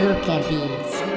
Look at these.